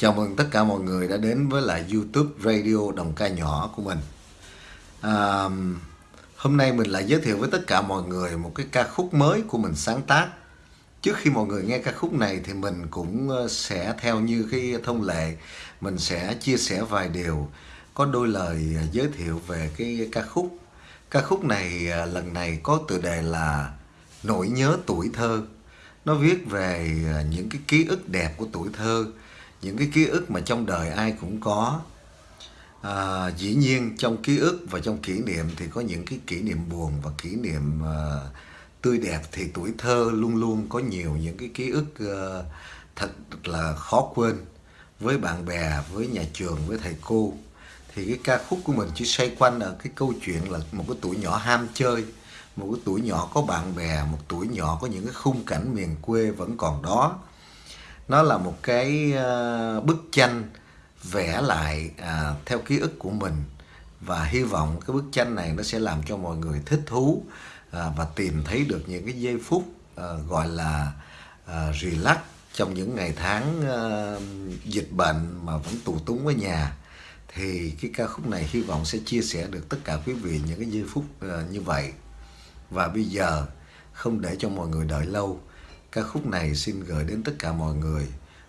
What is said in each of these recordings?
Chào mừng tất cả mọi người đã đến với lại YouTube Radio Đồng Ca Nhỏ của mình. À, hôm nay mình lại giới thiệu với tất cả mọi người một cái ca khúc mới của mình sáng tác. Trước khi mọi người nghe ca khúc này thì mình cũng ờ, sẽ theo như cái thông lệ, mình sẽ chia sẻ vài điều, có đôi lời giới thiệu về cái ca khúc. Ca khúc này ờ, lần này có tựa đề là Nỗi nhớ tuổi thơ. Nó viết về ờ, những cái ký ức đẹp của tuổi thơ những cái ký ức mà trong đời ai cũng có. À, dĩ nhiên trong ký ức và trong kỷ niệm thì có những cái kỷ niệm buồn và kỷ niệm uh, tươi đẹp thì tuổi thơ luôn luôn có nhiều những cái ký ức uh, thật là khó quên. Với bạn bè với nhà trường với thầy cô thì cái ca khúc của mình chỉ xoay quanh ở cái câu chuyện là một cái tuổi nhỏ ham chơi một cái tuổi nhỏ có bạn bè một tuổi nhỏ có những cái khung cảnh miền quê vẫn còn đó nó là một cái ờ, bức tranh vẽ lại à, theo ký ức của mình. Và hy vọng cái bức tranh này nó sẽ làm cho mọi người thích thú à, và tìm thấy được những cái giây phút à, gọi là à, relax trong những ngày tháng à, dịch bệnh mà vẫn tù túng ở nhà. Thì cái ca khúc này hy vọng sẽ chia sẻ được tất cả quý vị những cái giây phút à, như vậy. Và bây giờ không để cho mọi người đợi lâu. Ca khúc này xin gửi đến tất cả mọi người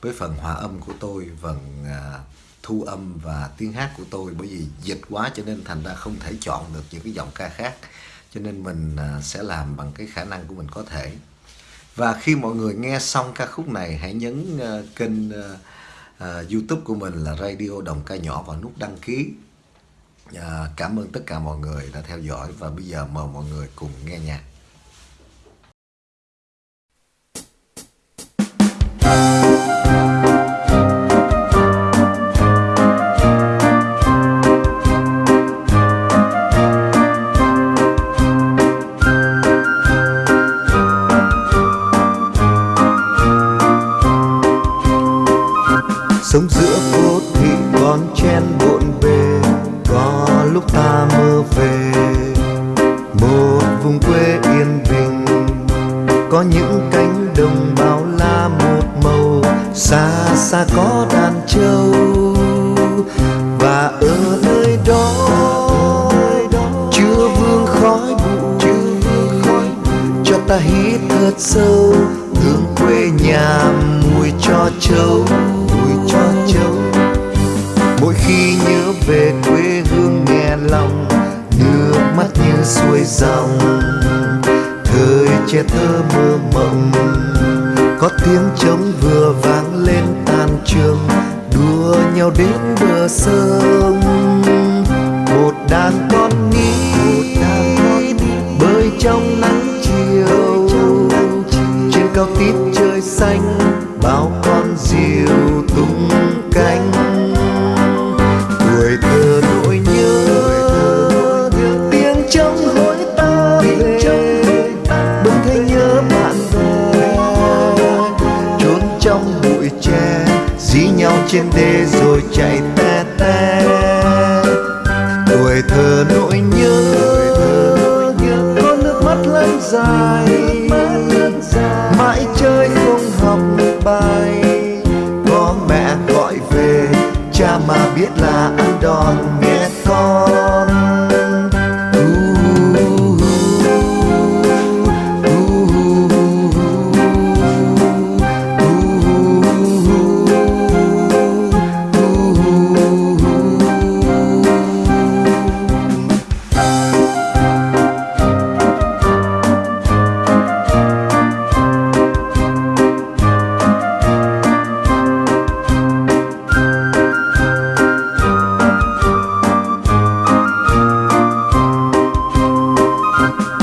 với phần hòa âm của tôi, phần à, thu âm và tiếng hát của tôi. Bởi vì dịch quá cho nên thành ra không thể chọn được những cái giọng ca khác. Cho nên mình à, sẽ làm bằng cái khả năng của mình có thể. Và khi mọi người nghe xong ca khúc này hãy nhấn à, kênh à, à, YouTube của mình là Radio Đồng Ca Nhỏ và nút đăng ký. À, cảm ơn tất cả mọi người đã theo dõi và bây giờ mời mọi người cùng nghe nhạc. Sống giữa phố thị con chen bộn bề có lúc ta mơ về. Một vùng quê yên bình, có những cánh đồng bao la một màu, xa xa có đàn trâu. Và ở nơi đó, chưa vương khói bụi cho ta hít thật sâu hương quê nhà mùi cho trâu châu. Mỗi khi nhớ về quê hương nghe lòng, nước mắt như suối dòng. Thời trẻ thơ mơ mộng, có tiếng trống vừa vang lên tan trường, đua nhau đến bờ sông. Một đàn con nít bơi trong nắng chiều, trên cao tít trời xanh bao con diều tung cánh. Tuổi thơ nỗi nhớ, tiếng trống hối ta về. Bỗng thấy nhớ bạn bè trốn trong bụi tre, dí nhau trên đê rồi chạy te te. Tuổi thơ nỗi nhớ, có nước mắt lăn dài. Biết là ăn đòn.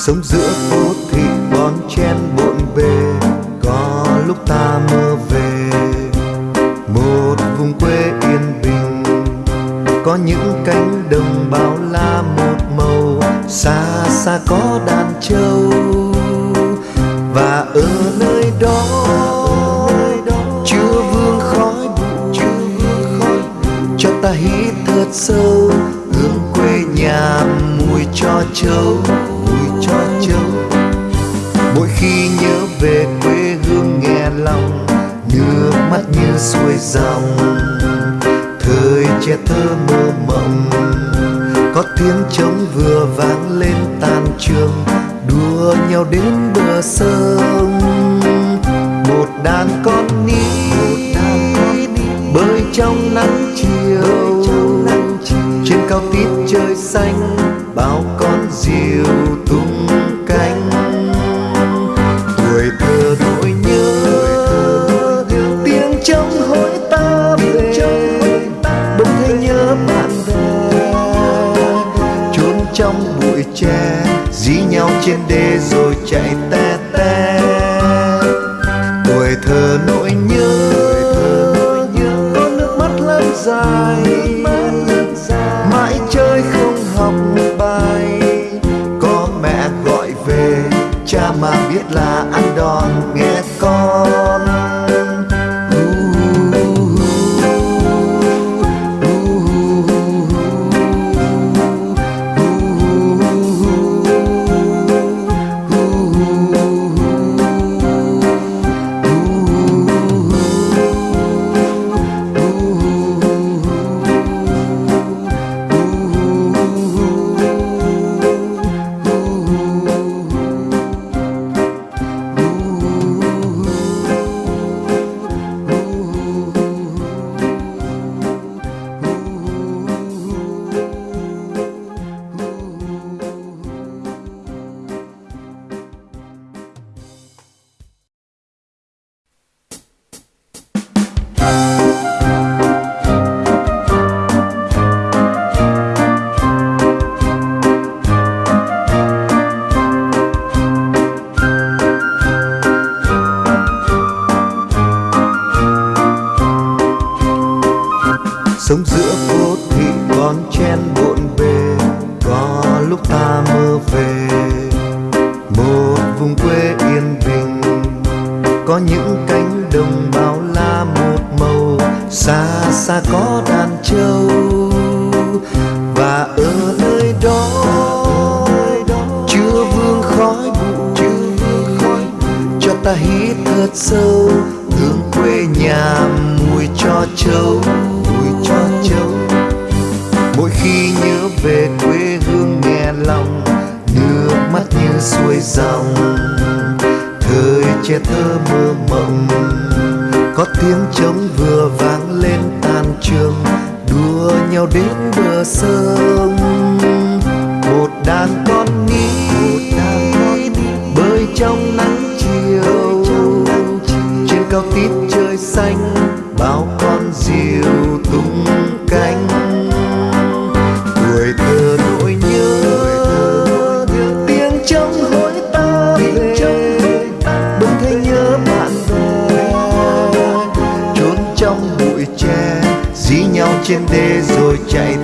Sống giữa phố thị bon chen bộn bề có lúc ta mơ về. Một vùng quê yên bình, có những cánh đồng bao la một màu, xa xa có đàn trâu. Và ở nơi đó chưa vương khói bụi cho ta hít thật sâu hương quê nhà mùi cho trâu hoa châu mỗi khi nhớ về quê hương nghe lòng, nước mắt như xuôi dòng thời trẻ thơ mơ mộng, có tiếng trống vừa vang lên tan trường đua nhau đến bờ sông. Một đàn con ní bơi trong nắng chiều. Trên cao tít trời xanh, bao con diều trên đê rồi chạy te te tuổi thơ nỗi nhớ, nước mắt lăn dài. Mãi chơi không học bài, có mẹ gọi về, cha mà biết là ăn đòn. Nghe quê yên bình. Có những cánh đồng bao la một màu, xa xa có đàn trâu. Và ở nơi đó, chưa vương khói bụi cho ta hít thật sâu. Hương quê nhà mùi cho trâu, mùi cho trâu. Mỗi khi nhớ về quê hương nghe lòng, nước mắt như suối dòng trẻ thơ mơ mộng. Có tiếng trống vừa vang lên tan trường đua nhau đến bờ sông. Một đàn con ní bơi trong nắng chiều. Trên cao tít trời xanh, bao con diều. Trên đê rồi chạy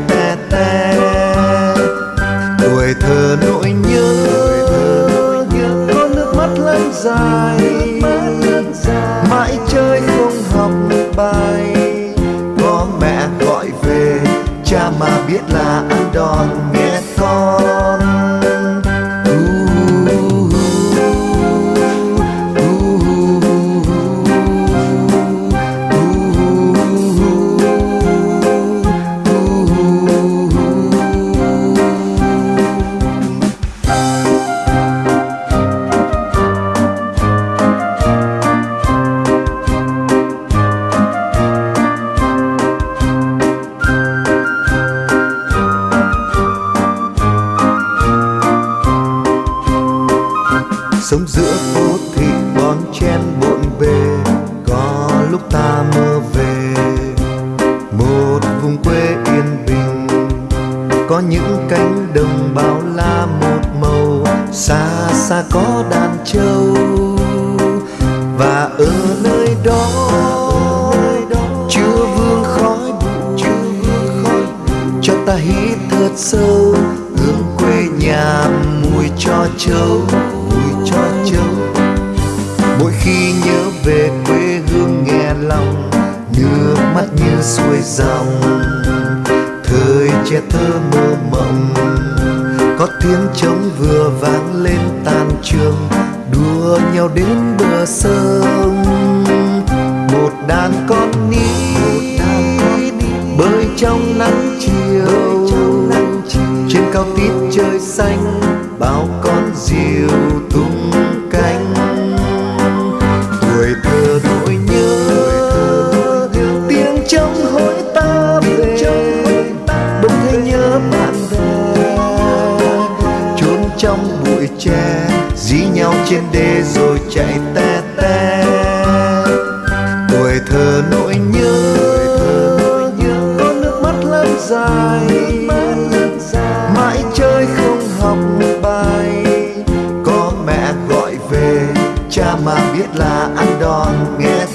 sống giữa phố thị bon chen bộn bề, có lúc ta mơ về. Một vùng quê yên bình, có những cánh đồng bao la một màu, xa xa có đàn trâu. Và ở nơi đó chưa vương khói bụi cho ta hít thật sâu hương quê nhà mùi cho trâu cho trâu mỗi khi nhớ về quê hương nghe lòng nước mắt như suối dòng. Thời trẻ thơ mơ mộng có tiếng trống vừa vang lên tan trường đua nhau đến bờ sông. Một đàn con nít bơi trong nắng chiều cao tít trời xanh, bao con diều tung cánh. Tuổi thơ nỗi nhớ, tiếng trong hối ta về. Bỗng thấy nhớ bạn bè trốn trong bụi tre, dí nhau trên đê rồi chạy te te. Tuổi thơ nỗi nhớ con nước mắt lăn dài. Cha mà biết là ăn đòn nghe